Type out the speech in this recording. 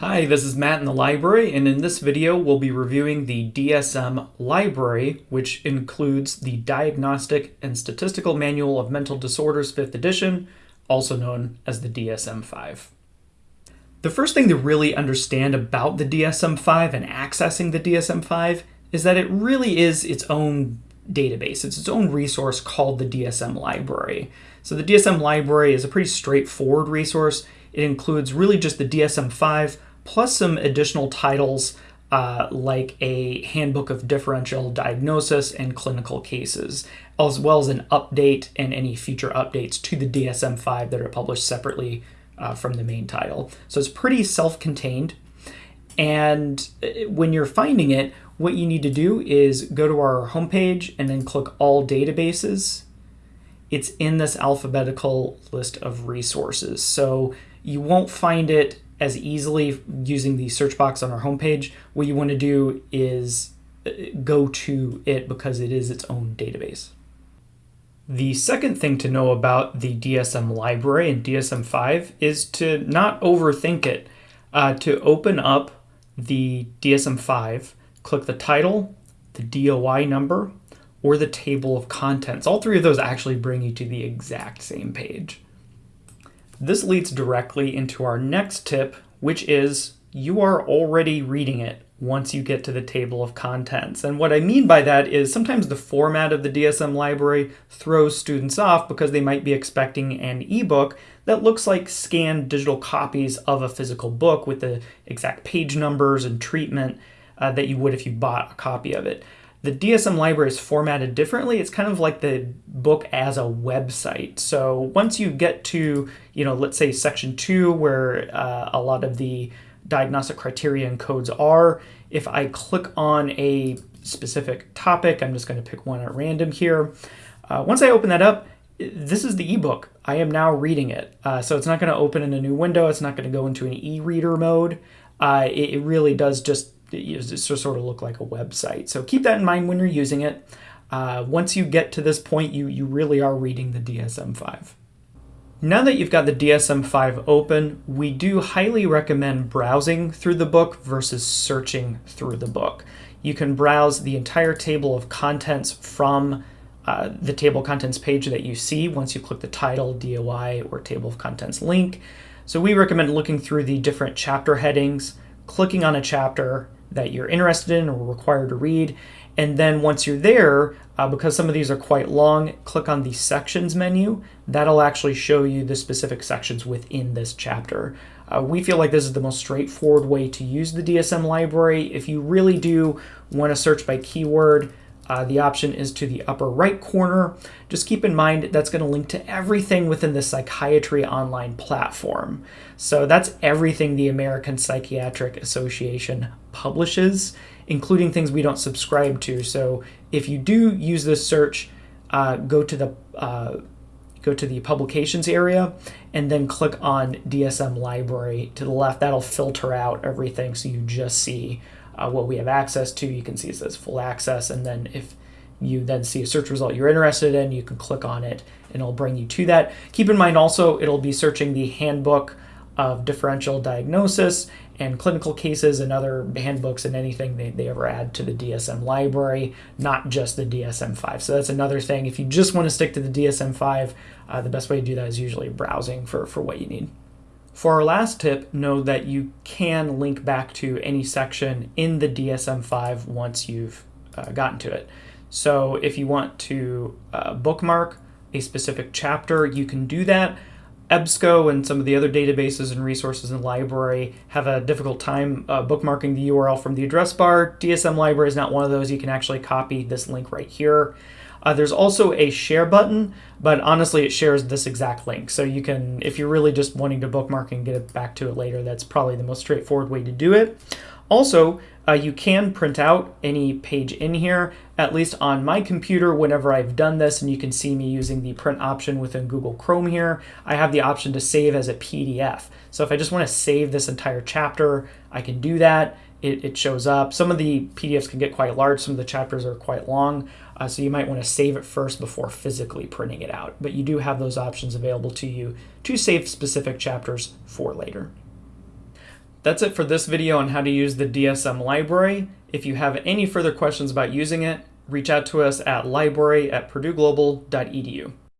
Hi, this is Matt in the library, and in this video we'll be reviewing the DSM library, which includes the Diagnostic and Statistical Manual of Mental Disorders 5th edition, also known as the DSM-5. The first thing to really understand about the DSM-5 and accessing the DSM-5 is that it really is its own database. It's its own resource called the DSM library. So the DSM library is a pretty straightforward resource. It includes really just the DSM-5 plus some additional titles uh, like a handbook of differential diagnosis and clinical cases, as well as an update and any future updates to the DSM 5 that are published separately uh, from the main title. So it's pretty self contained. And uh, when you're finding it, what you need to do is go to our homepage and then click All Databases. It's in this alphabetical list of resources. So you won't find it as easily using the search box on our homepage. What you want to do is uh, go to it because it is its own database. The second thing to know about the DSM library and DSM-5 is to not overthink it. Uh, to open up the DSM-5, click the title, the DOI number, or the table of contents. All three of those actually bring you to the exact same page. This leads directly into our next tip, which is you are already reading it once you get to the table of contents. And what I mean by that is sometimes the format of the DSM library throws students off because they might be expecting an ebook that looks like scanned digital copies of a physical book with the exact page numbers and treatment uh, that you would if you bought a copy of it. The DSM library is formatted differently. It's kind of like the book as a website. So once you get to, you know, let's say section two, where uh, a lot of the diagnostic criteria and codes are, if I click on a specific topic, I'm just going to pick one at random here. Uh, once I open that up, this is the ebook. I am now reading it. Uh, so it's not going to open in a new window. It's not going to go into an e-reader mode. Uh, it, it, really does just it just sort of look like a website. So keep that in mind when you're using it. Uh, once you get to this point, you, you really are reading the DSM-5. Now that you've got the DSM-5 open, we do highly recommend browsing through the book versus searching through the book. You can browse the entire table of contents from uh, the table of contents page that you see once you click the title, DOI, or table of contents link. So we recommend looking through the different chapter headings, clicking on a chapter, that you're interested in or required to read. And then once you're there, uh, because some of these are quite long, click on the sections menu. That'll actually show you the specific sections within this chapter. Uh, we feel like this is the most straightforward way to use the DSM library. If you really do want to search by keyword, uh, the option is to the upper right corner. Just keep in mind that's going to link to everything within the Psychiatry Online platform. So that's everything the American Psychiatric Association publishes, including things we don't subscribe to. So if you do use this search, uh, go to the uh, go to the publications area and then click on DSM library to the left. That'll filter out everything so you just see uh, what we have access to. You can see it says full access, and then if you then see a search result you're interested in, you can click on it and it'll bring you to that. Keep in mind also, it'll be searching the handbook of differential diagnosis and clinical cases and other handbooks and anything they, they ever add to the DSM library, not just the DSM-5. So that's another thing. If you just want to stick to the DSM-5, uh, the best way to do that is usually browsing for, for what you need. For our last tip, know that you can link back to any section in the DSM-5 once you've uh, gotten to it. So if you want to uh, bookmark a specific chapter, you can do that. EBSCO and some of the other databases and resources in the library have a difficult time uh, bookmarking the URL from the address bar. DSM library is not one of those. You can actually copy this link right here. Uh, there's also a share button, but honestly, it shares this exact link. So you can, if you're really just wanting to bookmark and get it back to it later, that's probably the most straightforward way to do it. Also, uh, you can print out any page in here, at least on my computer whenever I've done this, and you can see me using the print option within Google Chrome here. I have the option to save as a PDF. So if I just want to save this entire chapter, I can do that it, it shows up. Some of the PDFs can get quite large, some of the chapters are quite long, uh, so you might want to save it first before physically printing it out. But you do have those options available to you to save specific chapters for later. That's it for this video on how to use the DSM library. If you have any further questions about using it, reach out to us at library at purdueglobal.edu.